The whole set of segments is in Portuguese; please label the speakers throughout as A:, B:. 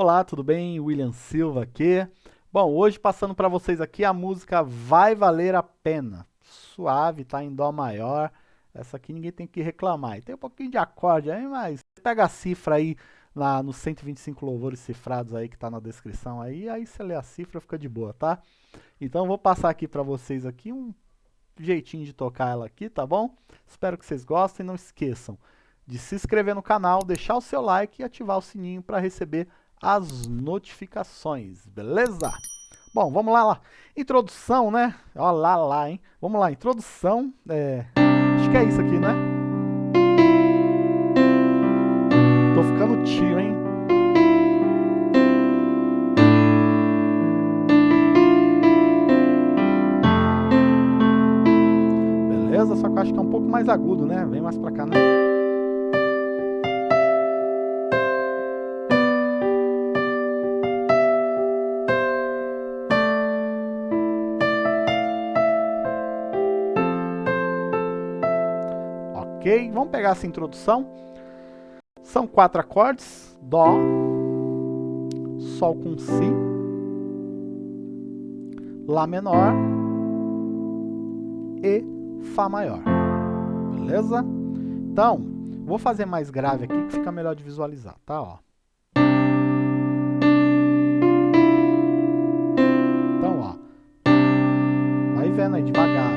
A: Olá, tudo bem? William Silva aqui. Bom, hoje passando para vocês aqui a música Vai Valer a Pena. Suave, tá em Dó maior. Essa aqui ninguém tem que reclamar. E tem um pouquinho de acorde aí, mas pega a cifra aí lá nos 125 louvores cifrados aí que tá na descrição aí, aí você lê a cifra fica de boa, tá? Então vou passar aqui para vocês aqui um jeitinho de tocar ela aqui, tá bom? Espero que vocês gostem, não esqueçam de se inscrever no canal, deixar o seu like e ativar o sininho para receber as notificações, beleza? Bom, vamos lá, lá. Introdução, né? Ó lá, lá, hein? Vamos lá, introdução. É... Acho que é isso aqui, né? Tô ficando tio, hein? Beleza? Só que eu acho que é um pouco mais agudo, né? Vem mais pra cá, né? Vamos pegar essa introdução. São quatro acordes, Dó, Sol com Si, Lá menor e Fá maior, beleza? Então, vou fazer mais grave aqui que fica melhor de visualizar, tá? Ó. Então, ó, vai vendo aí devagar,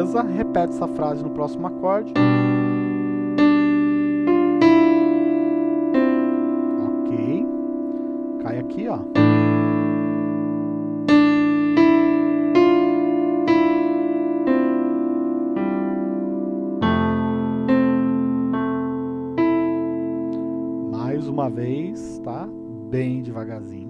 A: Beleza? Repete essa frase no próximo acorde. Ok. Cai aqui, ó. Mais uma vez, tá? Bem devagarzinho,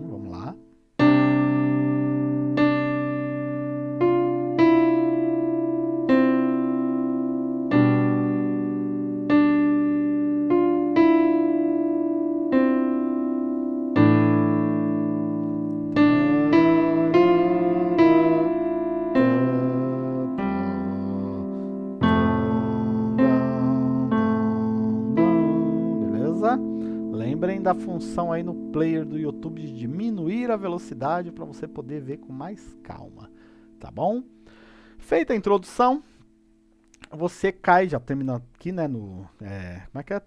A: da função aí no player do YouTube de diminuir a velocidade para você poder ver com mais calma, tá bom? Feita a introdução, você cai, já termina aqui, né, no... É, como é que é?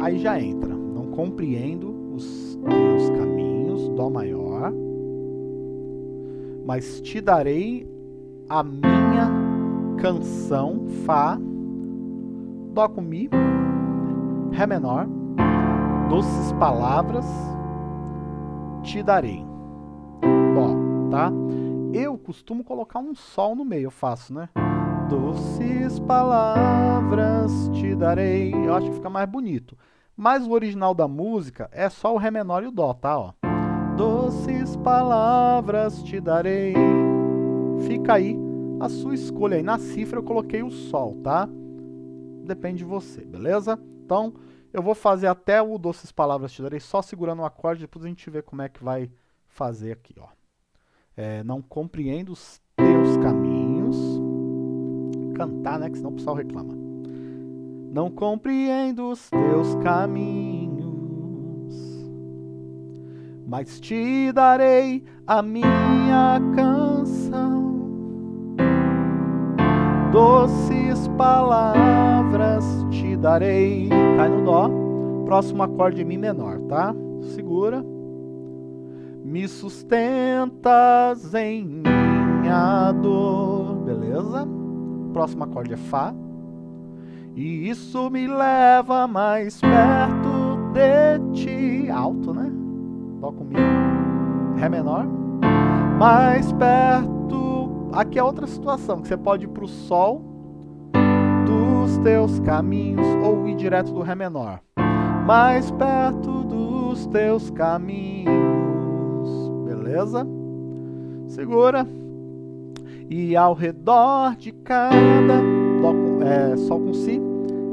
A: Aí já entra. Não compreendo os teus caminhos, Dó maior, mas te darei a minha canção, Fá, Dó com Mi, Ré menor, doces palavras te darei. Dó, tá? Eu costumo colocar um sol no meio, eu faço, né? Doces palavras te darei. Eu acho que fica mais bonito. Mas o original da música é só o Ré menor e o Dó, tá? Ó. Doces palavras te darei. Fica aí a sua escolha. Aí na cifra eu coloquei o Sol, tá? Depende de você, beleza? Então, eu vou fazer até o Doces Palavras Te Darei só segurando o acorde, depois a gente vê como é que vai fazer aqui, ó. É, não compreendo os teus caminhos. Cantar, né, que senão o pessoal reclama. Não compreendo os teus caminhos, mas te darei a minha canção. Doces palavras darei. Cai no Dó. Próximo acorde Mi menor, tá? Segura. Me sustentas em minha dor. Beleza? Próximo acorde é Fá. E isso me leva mais perto de ti. Alto, né? Dó com Mi. Ré menor. Mais perto aqui é outra situação, que você pode ir para o Sol teus caminhos ou ir direto do Ré menor. Mais perto dos teus caminhos, beleza? Segura. E ao redor de cada dó com, é, Sol com Si,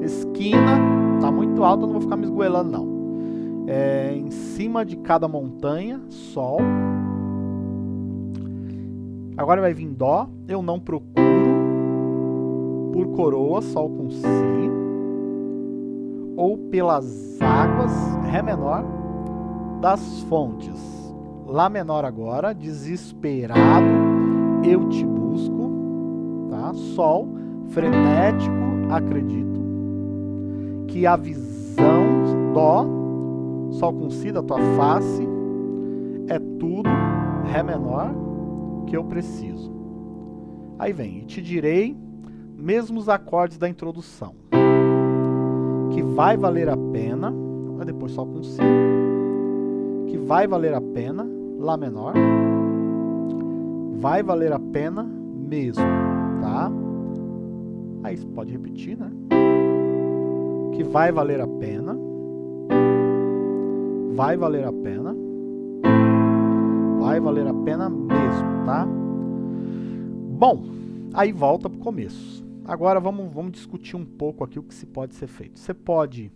A: esquina, tá muito alta, não vou ficar me esgoelando não. É, em cima de cada montanha, Sol, Agora vai vir Dó, eu não procuro, por coroa, Sol com Si. ou pelas águas, Ré menor, das fontes. Lá menor agora, desesperado, eu te busco, tá? Sol, frenético, acredito. Que a visão, Dó, Sol com Si da tua face, é tudo, Ré menor, que eu preciso. Aí vem, e te direi, mesmo os acordes da introdução, que vai valer a pena, depois Sol com Si, que vai valer a pena, Lá menor, vai valer a pena mesmo, tá? Aí você pode repetir, né? Que vai valer a pena, vai valer a pena, vai valer a pena mesmo, tá? Bom, aí volta para o começo. Agora vamos, vamos discutir um pouco aqui o que se pode ser feito. Você pode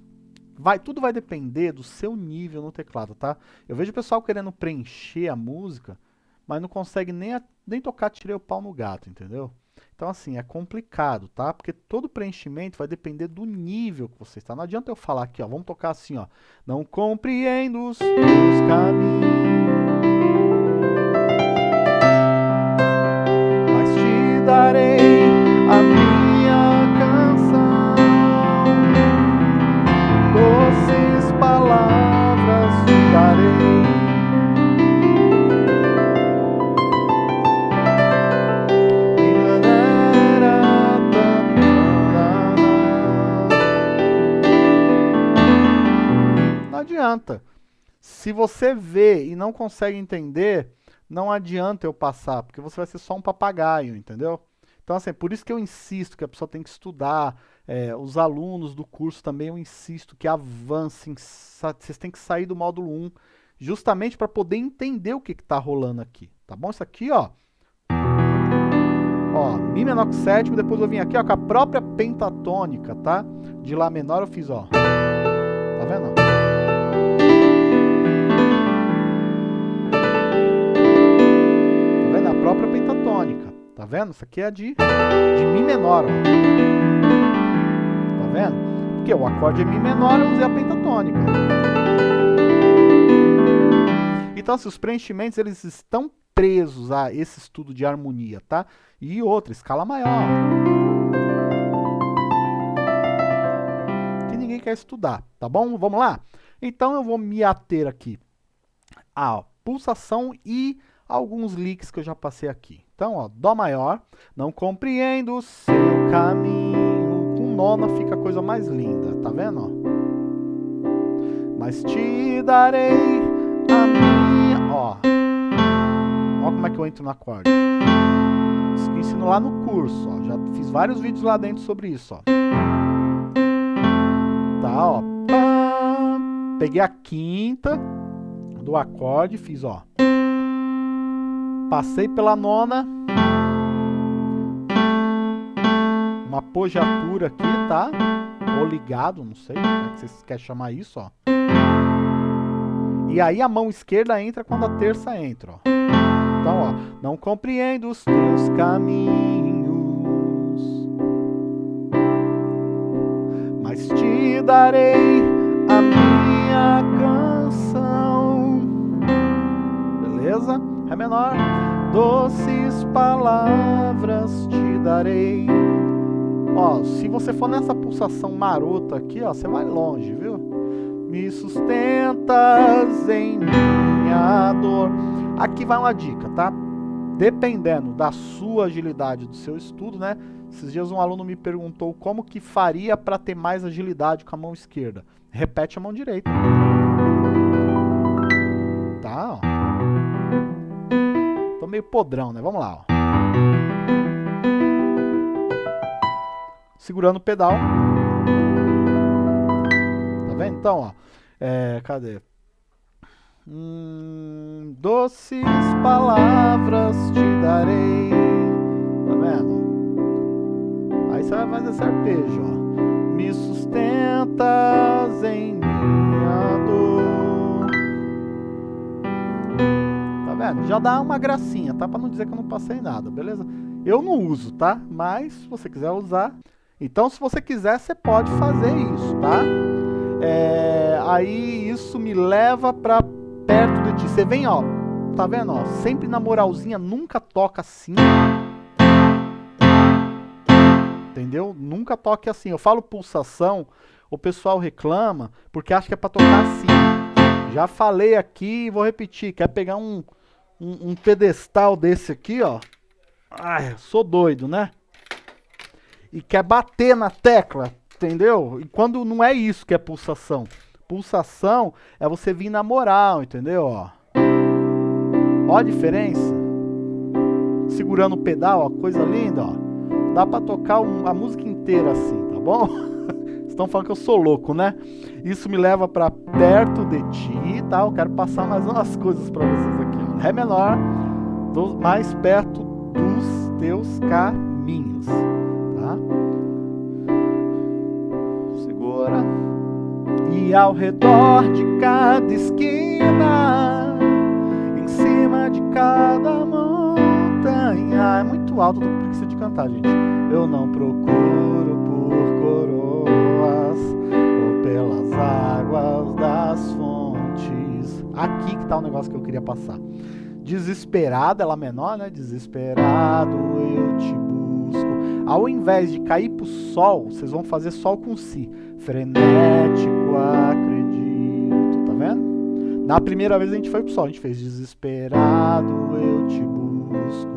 A: Vai, tudo vai depender do seu nível no teclado, tá? Eu vejo o pessoal querendo preencher a música, mas não consegue nem, a, nem tocar tirei o pau no gato, entendeu? Então, assim, é complicado, tá? Porque todo preenchimento vai depender do nível que você está. Não adianta eu falar aqui, ó, vamos tocar assim, ó. Não compreendo os caminhos, Se você vê e não consegue entender, não adianta eu passar, porque você vai ser só um papagaio, entendeu? Então, assim, por isso que eu insisto que a pessoa tem que estudar, é, os alunos do curso também eu insisto que avancem, vocês têm que sair do módulo 1, justamente para poder entender o que está rolando aqui, tá bom? Isso aqui, ó, ó, Mi menor sétimo, depois eu vim aqui, ó, com a própria pentatônica, tá? De Lá menor eu fiz, ó, tá vendo? Tá vendo? Isso aqui é de, de Mi menor. Ó. Tá vendo? Porque o acorde é Mi menor, eu usei a pentatônica. Então, assim, os preenchimentos eles estão presos a esse estudo de harmonia, tá? E outra, escala maior. Que ninguém quer estudar, tá bom? Vamos lá? Então, eu vou me ater aqui à pulsação e alguns leaks que eu já passei aqui. Então, ó, Dó maior, não compreendo o seu caminho. Com nona fica a coisa mais linda, tá vendo? Ó? Mas te darei a minha... Ó, ó como é que eu entro no acorde. Isso que eu ensino lá no curso, ó. Já fiz vários vídeos lá dentro sobre isso, ó. Tá, ó. Peguei a quinta do acorde, fiz, ó. Passei pela nona. Uma apogiatura aqui, tá? Ou ligado, não sei como é que vocês querem chamar isso, ó. E aí a mão esquerda entra quando a terça entra, ó. Então, ó. Não compreendo os teus caminhos. Mas te darei a minha canção. Beleza? Ré menor. Doces palavras te darei. Ó, se você for nessa pulsação marota aqui, ó, você vai longe, viu? Me sustentas em minha dor. Aqui vai uma dica, tá? Dependendo da sua agilidade do seu estudo, né? Esses dias um aluno me perguntou como que faria para ter mais agilidade com a mão esquerda. Repete a mão direita. Tá, ó meio podrão, né? Vamos lá, ó. Segurando o pedal. Tá vendo? Então, ó. É, cadê? Hum, doces palavras te darei. Tá vendo? Aí você vai fazer esse arpejo, ó. Me sustentas Já dá uma gracinha, tá? Pra não dizer que eu não passei nada, beleza? Eu não uso, tá? Mas se você quiser usar... Então, se você quiser, você pode fazer isso, tá? É, aí isso me leva pra perto de ti. Você vem, ó, tá vendo, ó? Sempre na moralzinha, nunca toca assim. Entendeu? Nunca toque assim. Eu falo pulsação, o pessoal reclama porque acha que é pra tocar assim. Já falei aqui vou repetir. Quer pegar um, um, um pedestal desse aqui, ó. Ai, sou doido, né? E quer bater na tecla, entendeu? E quando não é isso que é pulsação. Pulsação é você vir na moral, entendeu? Ó, ó a diferença. Segurando o pedal, ó, coisa linda, ó. Dá pra tocar um, a música inteira assim, tá bom? Estão falando que eu sou louco, né? Isso me leva para perto de ti, tá? Eu quero passar mais umas coisas para vocês aqui. Ré menor, do, mais perto dos teus caminhos, tá? Segura. E ao redor de cada esquina, em cima de cada montanha, é muito alto do que precisa de cantar, gente. Eu não procuro por coroas Aqui que tá o negócio que eu queria passar. Desesperado, ela menor, né? Desesperado eu te busco. Ao invés de cair pro sol, vocês vão fazer sol com si. Frenético, acredito, tá vendo? Na primeira vez a gente foi pro sol, a gente fez desesperado eu te busco.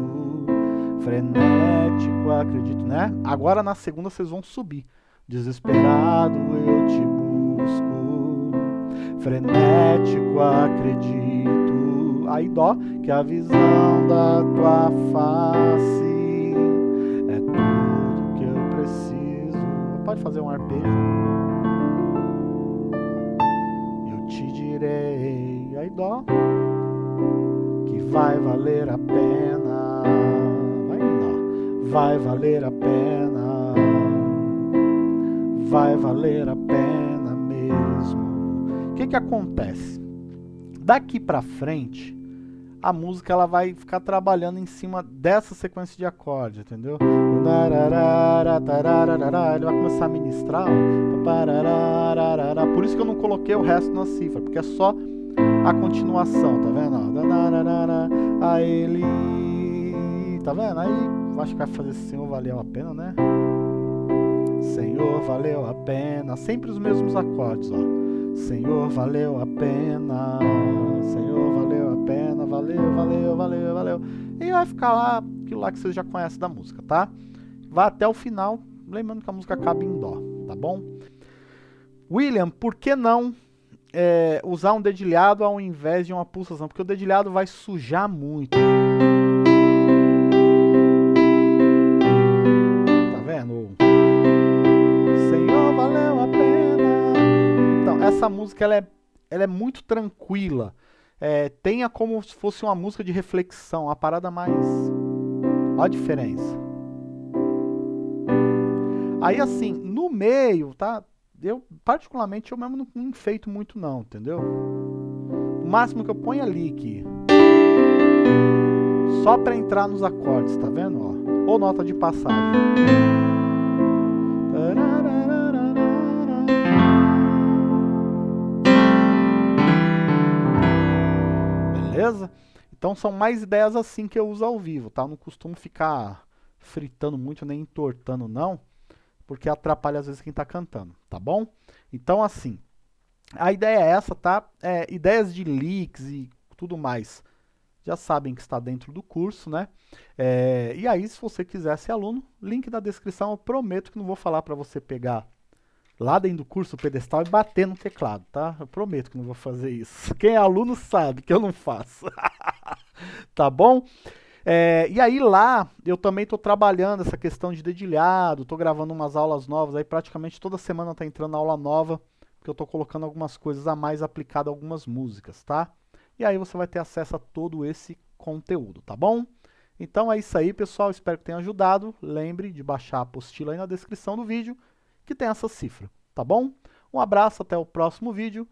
A: Frenético, acredito, né? Agora na segunda vocês vão subir. Desesperado eu te busco. Frenético, acredito aí dó, que a visão da tua face é tudo que eu preciso. Pode fazer um arpejo. Eu te direi, aí dó, que vai valer a pena. Vai dó, vai valer a pena. Vai valer a pena. O que que acontece? Daqui pra frente, a música ela vai ficar trabalhando em cima dessa sequência de acordes, entendeu? Ele vai começar a ministrar, ó. por isso que eu não coloquei o resto na cifra, porque é só a continuação, tá vendo? A ele, tá vendo? Aí acho que vai fazer Senhor valeu a pena, né? Senhor valeu a pena, sempre os mesmos acordes, ó. Senhor valeu a pena, Senhor valeu a pena valeu, valeu, valeu, valeu. E vai ficar lá aquilo lá que vocês já conhecem da música, tá? Vai até o final, lembrando que a música acaba em dó, tá bom? William, por que não é, usar um dedilhado ao invés de uma pulsação? Porque o dedilhado vai sujar muito. Essa música ela é, ela é muito tranquila é, tenha como se fosse uma música de reflexão, uma parada mais... Olha a diferença. Aí assim, no meio, tá? Eu, particularmente, eu mesmo não enfeito muito não, entendeu? O máximo que eu ponho é lick. Só pra entrar nos acordes, tá vendo? Ó, ou nota de passagem. Beleza? Então são mais ideias assim que eu uso ao vivo, tá? Eu não costumo ficar fritando muito, nem entortando não, porque atrapalha às vezes quem tá cantando, tá bom? Então assim, a ideia é essa, tá? É, ideias de leaks e tudo mais, já sabem que está dentro do curso, né? É, e aí, se você quiser ser aluno, link na descrição, eu prometo que não vou falar para você pegar lá dentro do curso o pedestal e bater no teclado, tá? Eu prometo que não vou fazer isso. Quem é aluno sabe que eu não faço. tá bom? É, e aí lá eu também estou trabalhando essa questão de dedilhado, estou gravando umas aulas novas, aí praticamente toda semana está entrando aula nova, porque eu estou colocando algumas coisas a mais aplicado a algumas músicas, tá? E aí você vai ter acesso a todo esse conteúdo, tá bom? Então é isso aí, pessoal. Espero que tenha ajudado. Lembre de baixar a apostila aí na descrição do vídeo que tem essa cifra, tá bom? Um abraço, até o próximo vídeo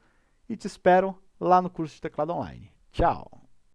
A: e te espero lá no curso de teclado online. Tchau!